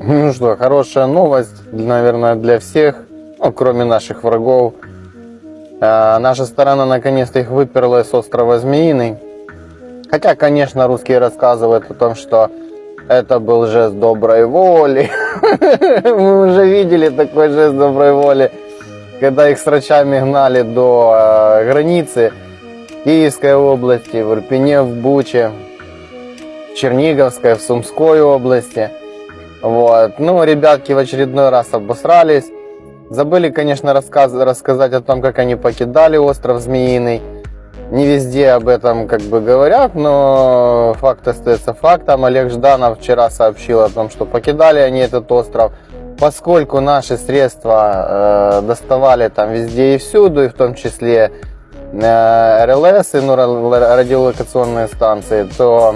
Ну что, хорошая новость, наверное, для всех, ну, кроме наших врагов. Э, наша сторона наконец-то их выперла с острова Змеиный. Хотя, конечно, русские рассказывают о том, что это был жест доброй воли. Мы уже видели такой жест доброй воли, когда их с рачами гнали до э, границы Киевской области, в Ирпене, в Буче, в Черниговской, в Сумской области. Вот. Ну, ребятки в очередной раз обосрались. Забыли, конечно, рассказ, рассказать о том, как они покидали остров Змеиный. Не везде об этом как бы говорят, но факт остается фактом. Олег Жданов вчера сообщил о том, что покидали они этот остров, поскольку наши средства э, доставали там везде и всюду, и в том числе э, РЛС, ну, радиолокационные станции, то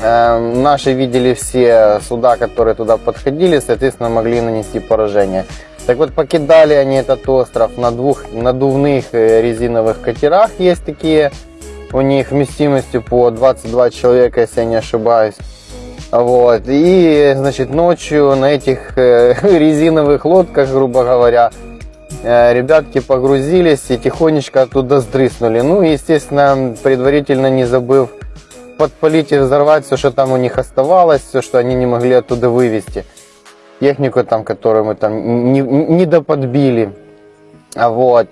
наши видели все суда, которые туда подходили, соответственно, могли нанести поражение. Так вот, покидали они этот остров на двух надувных э, резиновых катерах. Есть такие у них вместимостью по 22 человека, если я не ошибаюсь. Вот. И, значит, ночью на этих э, резиновых лодках, грубо говоря, э, ребятки погрузились и тихонечко оттуда сдрыснули. Ну, естественно, предварительно не забыв подпалить и взорвать все, что там у них оставалось, все, что они не могли оттуда вывести технику, там, которую мы там не, не доподбили. Вот.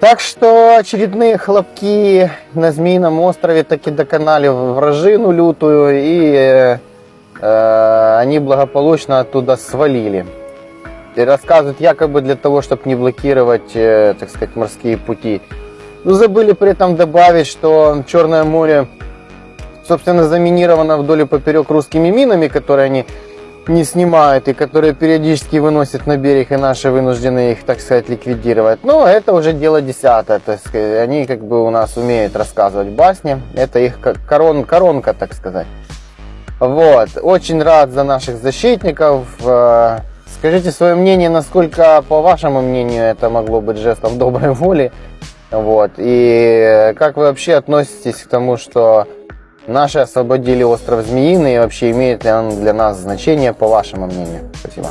Так что очередные хлопки на Змеином острове таки доконали вражину лютую, и э, они благополучно оттуда свалили. И рассказывают якобы для того, чтобы не блокировать, э, так сказать, морские пути. Но забыли при этом добавить, что Черное море, собственно, заминировано вдоль и поперек русскими минами, которые они не снимают и которые периодически выносят на берег, и наши вынуждены их, так сказать, ликвидировать. Но это уже дело десятое, так сказать. Они как бы у нас умеют рассказывать басни. Это их корон, коронка, так сказать. Вот. Очень рад за наших защитников. Э, скажите свое мнение, насколько, по вашему мнению, это могло быть жестом доброй воли. Вот. И как вы вообще относитесь к тому, что Наши освободили остров Змеиный и вообще имеет ли он для нас значение, по вашему мнению? Спасибо.